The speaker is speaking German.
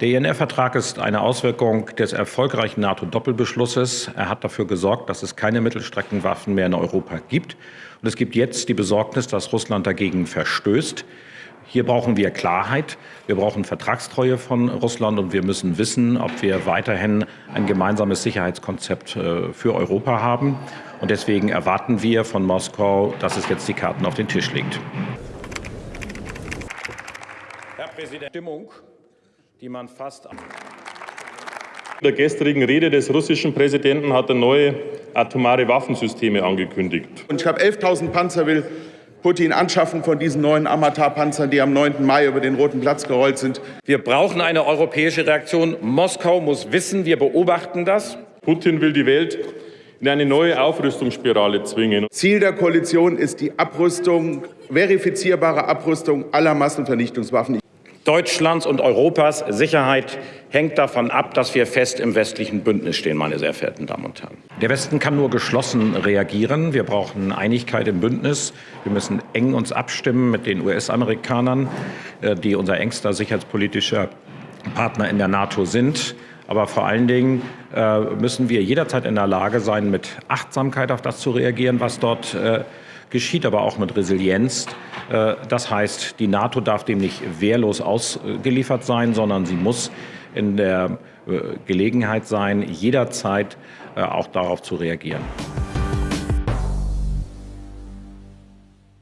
Der INF-Vertrag ist eine Auswirkung des erfolgreichen NATO-Doppelbeschlusses. Er hat dafür gesorgt, dass es keine Mittelstreckenwaffen mehr in Europa gibt. Und es gibt jetzt die Besorgnis, dass Russland dagegen verstößt. Hier brauchen wir Klarheit, wir brauchen Vertragstreue von Russland und wir müssen wissen, ob wir weiterhin ein gemeinsames Sicherheitskonzept äh, für Europa haben. Und deswegen erwarten wir von Moskau, dass es jetzt die Karten auf den Tisch legt. Herr Präsident, Stimmung die man fast. In der gestrigen Rede des russischen Präsidenten hat er neue atomare Waffensysteme angekündigt. Und ich habe 11.000 Panzer will Putin anschaffen von diesen neuen Amatar-Panzern, die am 9. Mai über den Roten Platz gerollt sind. Wir brauchen eine europäische Reaktion. Moskau muss wissen, wir beobachten das. Putin will die Welt in eine neue Aufrüstungsspirale zwingen. Ziel der Koalition ist die Abrüstung, verifizierbare Abrüstung aller Massenvernichtungswaffen. Deutschlands und Europas Sicherheit hängt davon ab, dass wir fest im westlichen Bündnis stehen, meine sehr verehrten Damen und Herren. Der Westen kann nur geschlossen reagieren. Wir brauchen Einigkeit im Bündnis. Wir müssen eng uns abstimmen mit den US-Amerikanern, äh, die unser engster sicherheitspolitischer Partner in der NATO sind. Aber vor allen Dingen äh, müssen wir jederzeit in der Lage sein, mit Achtsamkeit auf das zu reagieren, was dort äh, geschieht, aber auch mit Resilienz. Äh, das heißt, die NATO darf dem nicht wehrlos ausgeliefert sein, sondern sie muss in der äh, Gelegenheit sein, jederzeit äh, auch darauf zu reagieren.